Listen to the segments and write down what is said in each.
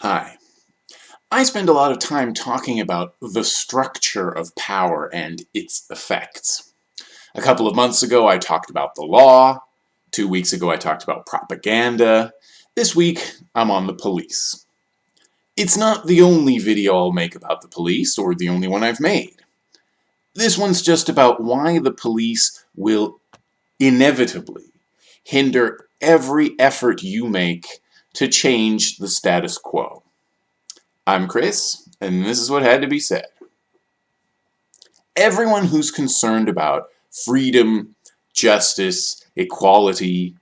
Hi. I spend a lot of time talking about the structure of power and its effects. A couple of months ago I talked about the law, two weeks ago I talked about propaganda, this week I'm on the police. It's not the only video I'll make about the police, or the only one I've made. This one's just about why the police will inevitably hinder every effort you make to change the status quo. I'm Chris, and this is what had to be said. Everyone who's concerned about freedom, justice, equality,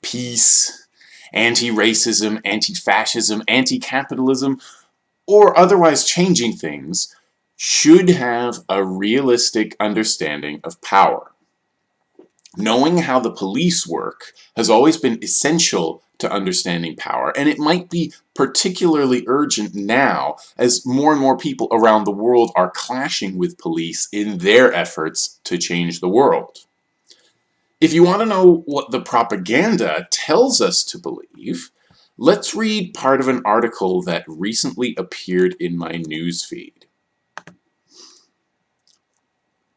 peace, anti-racism, anti-fascism, anti-capitalism, or otherwise changing things should have a realistic understanding of power. Knowing how the police work has always been essential to understanding power, and it might be particularly urgent now as more and more people around the world are clashing with police in their efforts to change the world. If you want to know what the propaganda tells us to believe, let's read part of an article that recently appeared in my newsfeed.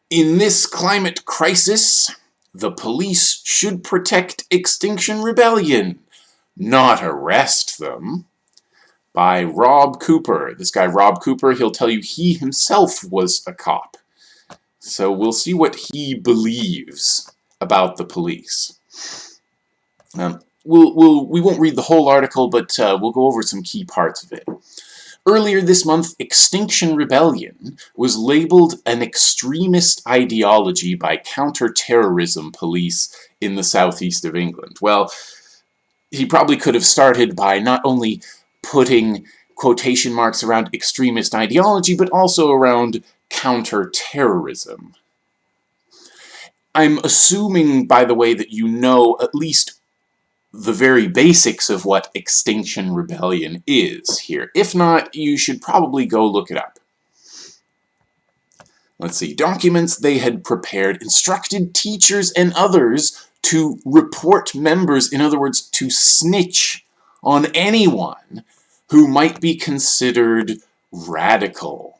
In this climate crisis, the police should protect Extinction Rebellion, not arrest them. By Rob Cooper. This guy Rob Cooper, he'll tell you he himself was a cop. So we'll see what he believes about the police. Um, we'll, we'll, we won't read the whole article, but uh, we'll go over some key parts of it. Earlier this month, Extinction Rebellion was labeled an extremist ideology by counter-terrorism police in the southeast of England. Well, he probably could have started by not only putting quotation marks around extremist ideology, but also around counter-terrorism. I'm assuming, by the way, that you know at least the very basics of what Extinction Rebellion is here. If not, you should probably go look it up. Let's see, documents they had prepared instructed teachers and others to report members, in other words, to snitch on anyone who might be considered radical.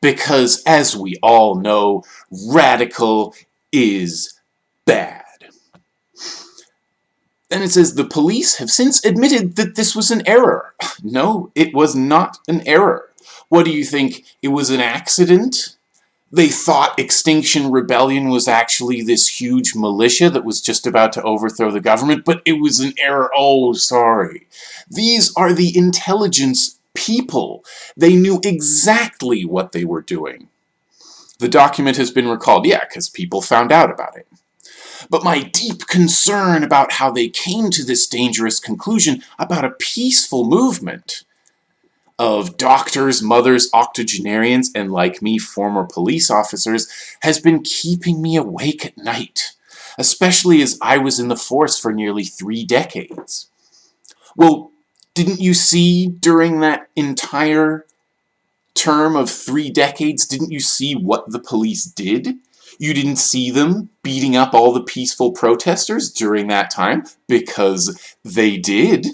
Because, as we all know, radical is bad. And it says, the police have since admitted that this was an error. No, it was not an error. What do you think? It was an accident? They thought Extinction Rebellion was actually this huge militia that was just about to overthrow the government, but it was an error. Oh, sorry. These are the intelligence people. They knew exactly what they were doing. The document has been recalled, yeah, because people found out about it. But my deep concern about how they came to this dangerous conclusion about a peaceful movement of doctors, mothers, octogenarians, and like me, former police officers, has been keeping me awake at night, especially as I was in the force for nearly three decades. Well, didn't you see during that entire term of three decades, didn't you see what the police did? You didn't see them beating up all the peaceful protesters during that time, because they did.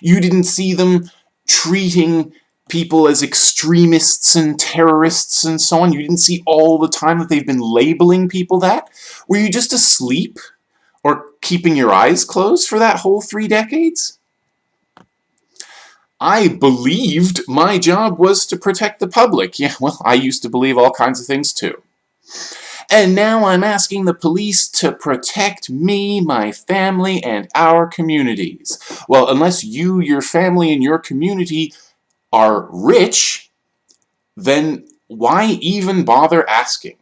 You didn't see them treating people as extremists and terrorists and so on. You didn't see all the time that they've been labeling people that. Were you just asleep? Or keeping your eyes closed for that whole three decades? I believed my job was to protect the public. Yeah, well, I used to believe all kinds of things too. And now I'm asking the police to protect me, my family, and our communities. Well, unless you, your family, and your community are rich, then why even bother asking?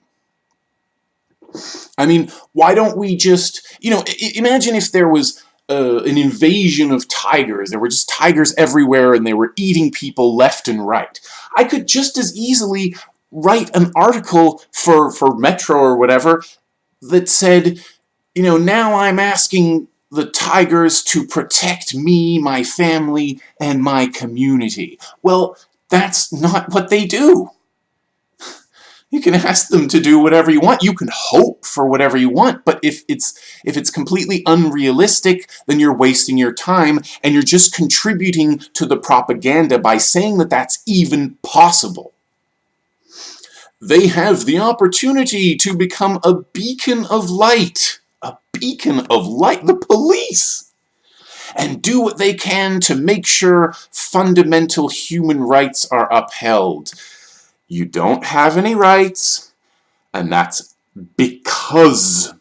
I mean, why don't we just, you know, imagine if there was uh, an invasion of tigers. There were just tigers everywhere and they were eating people left and right. I could just as easily write an article for, for Metro or whatever that said, you know, now I'm asking the tigers to protect me, my family, and my community. Well, that's not what they do. You can ask them to do whatever you want. You can hope for whatever you want, but if it's if it's completely unrealistic, then you're wasting your time and you're just contributing to the propaganda by saying that that's even possible. They have the opportunity to become a beacon of light. A beacon of light. The police! and do what they can to make sure fundamental human rights are upheld. You don't have any rights, and that's because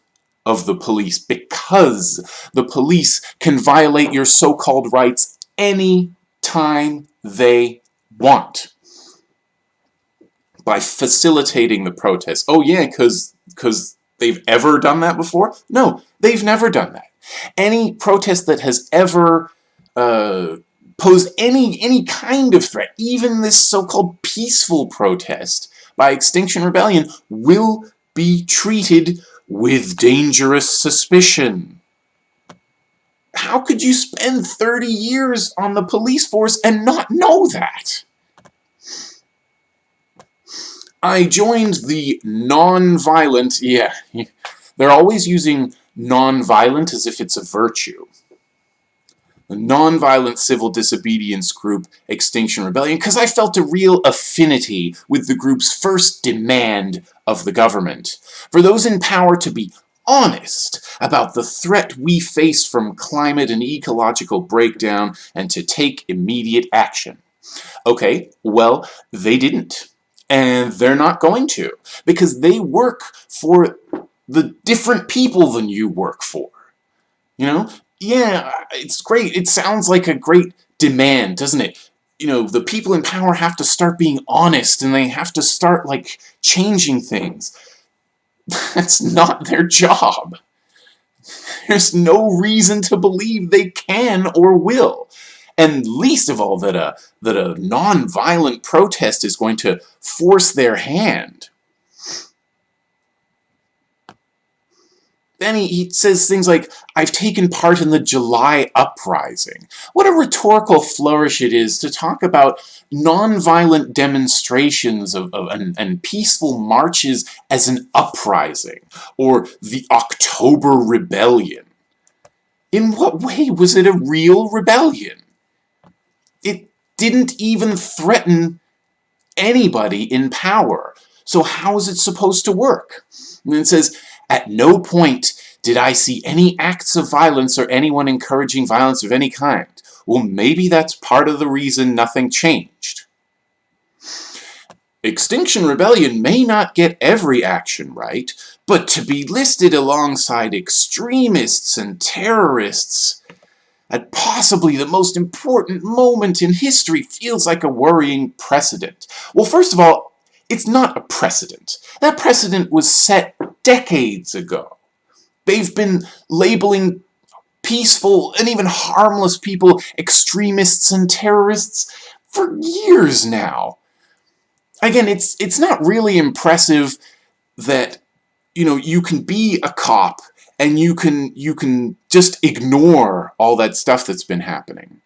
of the police, because the police can violate your so-called rights any time they want by facilitating the protest. Oh yeah, because because they've ever done that before? No, they've never done that. Any protest that has ever uh, posed any, any kind of threat, even this so-called peaceful protest by Extinction Rebellion, will be treated with dangerous suspicion. How could you spend 30 years on the police force and not know that? I joined the non-violent, yeah, they're always using non-violent as if it's a virtue. The non-violent civil disobedience group Extinction Rebellion because I felt a real affinity with the group's first demand of the government. For those in power to be honest about the threat we face from climate and ecological breakdown and to take immediate action. Okay, well, they didn't. And they're not going to, because they work for the different people than you work for. You know? Yeah, it's great. It sounds like a great demand, doesn't it? You know, the people in power have to start being honest and they have to start, like, changing things. That's not their job. There's no reason to believe they can or will. And least of all that a, that a non-violent protest is going to force their hand. Then he, he says things like, I've taken part in the July uprising. What a rhetorical flourish it is to talk about nonviolent demonstrations of, of and, and peaceful marches as an uprising, or the October Rebellion. In what way was it a real rebellion? It didn't even threaten anybody in power. So how is it supposed to work? And it says, at no point did I see any acts of violence or anyone encouraging violence of any kind. Well, maybe that's part of the reason nothing changed. Extinction Rebellion may not get every action right, but to be listed alongside extremists and terrorists at possibly the most important moment in history feels like a worrying precedent. Well, first of all, it's not a precedent. That precedent was set decades ago. They've been labeling peaceful and even harmless people extremists and terrorists for years now. Again, it's it's not really impressive that you know you can be a cop and you can you can just ignore all that stuff that's been happening.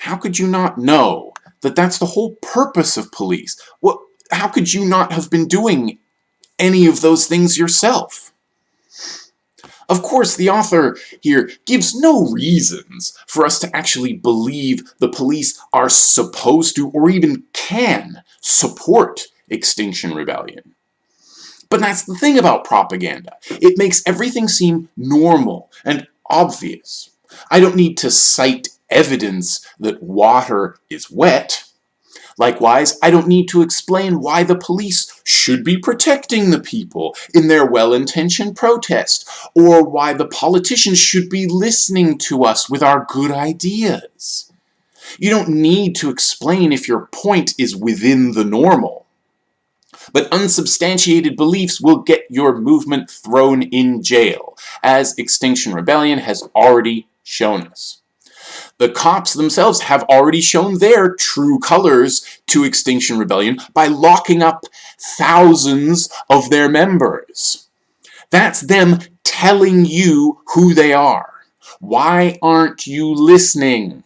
How could you not know that that's the whole purpose of police. What, how could you not have been doing any of those things yourself? Of course, the author here gives no reasons for us to actually believe the police are supposed to or even can support Extinction Rebellion. But that's the thing about propaganda. It makes everything seem normal and obvious. I don't need to cite evidence that water is wet. Likewise, I don't need to explain why the police should be protecting the people in their well-intentioned protest, or why the politicians should be listening to us with our good ideas. You don't need to explain if your point is within the normal. But unsubstantiated beliefs will get your movement thrown in jail, as Extinction Rebellion has already shown us. The cops themselves have already shown their true colors to Extinction Rebellion by locking up thousands of their members. That's them telling you who they are. Why aren't you listening?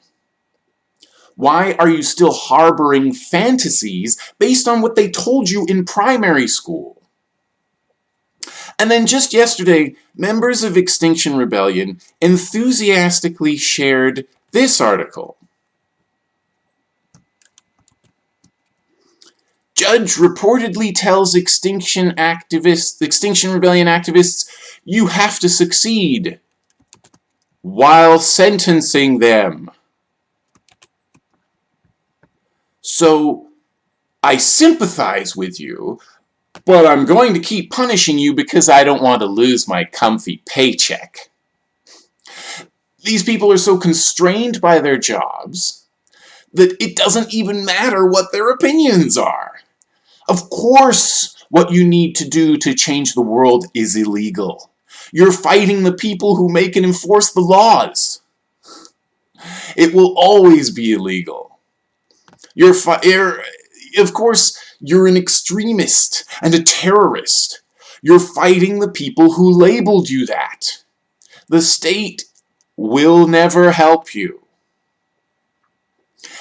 Why are you still harboring fantasies based on what they told you in primary school? And then just yesterday, members of Extinction Rebellion enthusiastically shared this article. Judge reportedly tells Extinction activists, Extinction Rebellion activists, you have to succeed while sentencing them. So, I sympathize with you, but I'm going to keep punishing you because I don't want to lose my comfy paycheck. These people are so constrained by their jobs that it doesn't even matter what their opinions are. Of course, what you need to do to change the world is illegal. You're fighting the people who make and enforce the laws. It will always be illegal. You're, of course, you're an extremist and a terrorist. You're fighting the people who labeled you that. The state will never help you.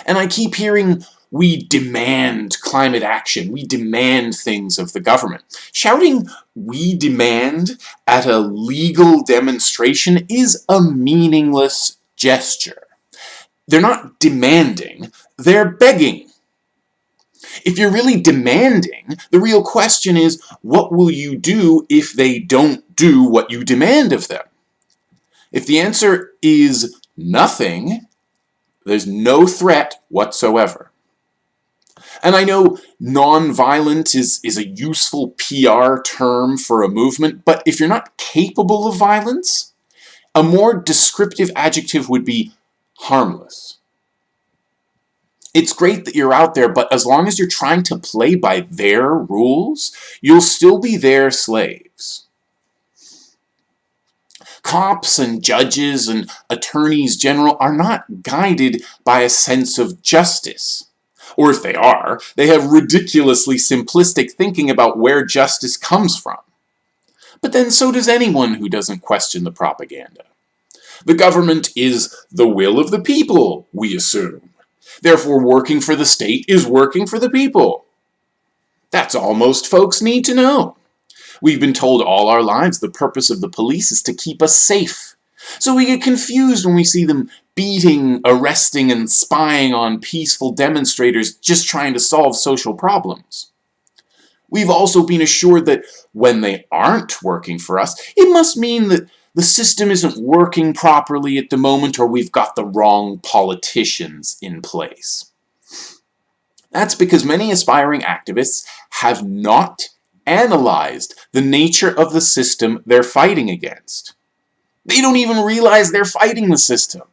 And I keep hearing, we demand climate action. We demand things of the government. Shouting, we demand at a legal demonstration is a meaningless gesture. They're not demanding, they're begging. If you're really demanding, the real question is, what will you do if they don't do what you demand of them? If the answer is nothing, there's no threat whatsoever. And I know non-violent is, is a useful PR term for a movement, but if you're not capable of violence, a more descriptive adjective would be harmless. It's great that you're out there, but as long as you're trying to play by their rules, you'll still be their slaves. Cops and judges and attorneys general are not guided by a sense of justice or if they are, they have ridiculously simplistic thinking about where justice comes from. But then so does anyone who doesn't question the propaganda. The government is the will of the people, we assume. Therefore, working for the state is working for the people. That's all most folks need to know. We've been told all our lives the purpose of the police is to keep us safe. So we get confused when we see them beating, arresting, and spying on peaceful demonstrators just trying to solve social problems. We've also been assured that when they aren't working for us, it must mean that the system isn't working properly at the moment or we've got the wrong politicians in place. That's because many aspiring activists have not analyzed the nature of the system they're fighting against. They don't even realize they're fighting the system.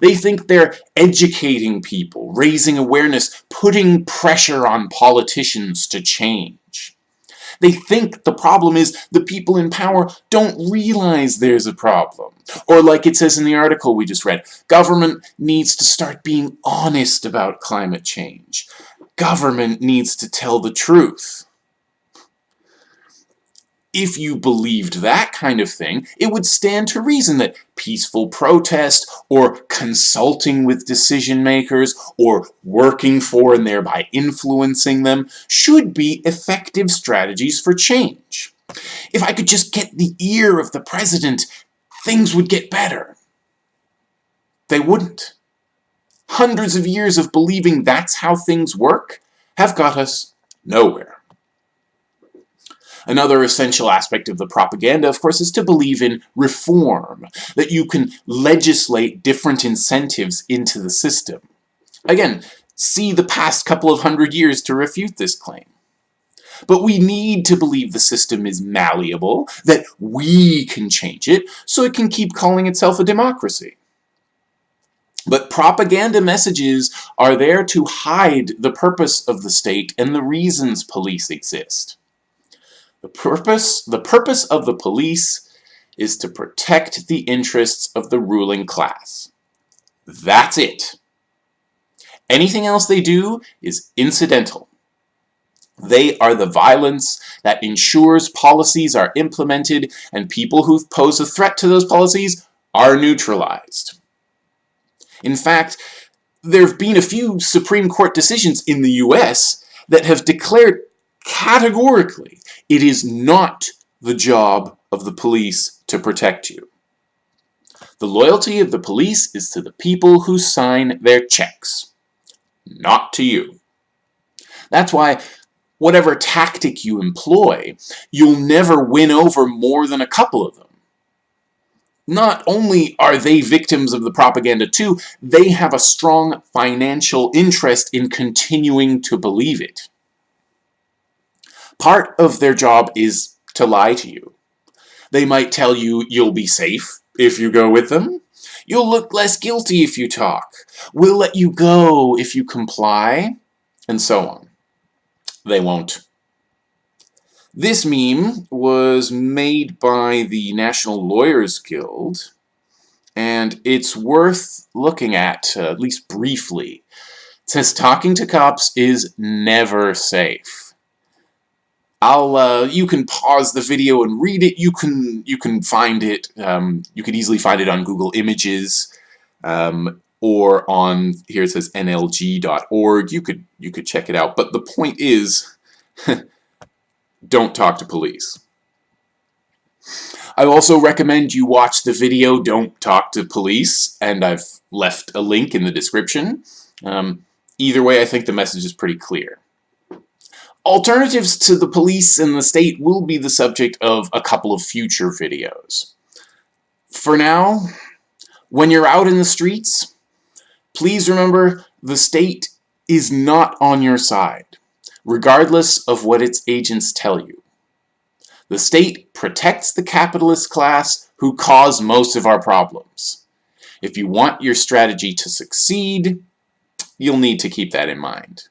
They think they're educating people, raising awareness, putting pressure on politicians to change. They think the problem is the people in power don't realize there's a problem. Or like it says in the article we just read, government needs to start being honest about climate change. Government needs to tell the truth if you believed that kind of thing, it would stand to reason that peaceful protest, or consulting with decision makers, or working for and thereby influencing them, should be effective strategies for change. If I could just get the ear of the president, things would get better. They wouldn't. Hundreds of years of believing that's how things work have got us nowhere. Another essential aspect of the propaganda, of course, is to believe in reform, that you can legislate different incentives into the system. Again, see the past couple of hundred years to refute this claim. But we need to believe the system is malleable, that we can change it, so it can keep calling itself a democracy. But propaganda messages are there to hide the purpose of the state and the reasons police exist. The purpose, the purpose of the police is to protect the interests of the ruling class. That's it. Anything else they do is incidental. They are the violence that ensures policies are implemented and people who pose a threat to those policies are neutralized. In fact, there have been a few Supreme Court decisions in the US that have declared categorically it is not the job of the police to protect you. The loyalty of the police is to the people who sign their checks, not to you. That's why whatever tactic you employ, you'll never win over more than a couple of them. Not only are they victims of the propaganda too, they have a strong financial interest in continuing to believe it. Part of their job is to lie to you. They might tell you you'll be safe if you go with them. You'll look less guilty if you talk. We'll let you go if you comply, and so on. They won't. This meme was made by the National Lawyers Guild, and it's worth looking at, uh, at least briefly. It says, talking to cops is never safe. I'll, uh, you can pause the video and read it. You can, you can find it, um, you could easily find it on Google Images, um, or on, here it says nlg.org. You could, you could check it out. But the point is, don't talk to police. I also recommend you watch the video Don't Talk to Police, and I've left a link in the description. Um, either way, I think the message is pretty clear. Alternatives to the police and the state will be the subject of a couple of future videos. For now, when you're out in the streets, please remember the state is not on your side regardless of what its agents tell you. The state protects the capitalist class who cause most of our problems. If you want your strategy to succeed, you'll need to keep that in mind.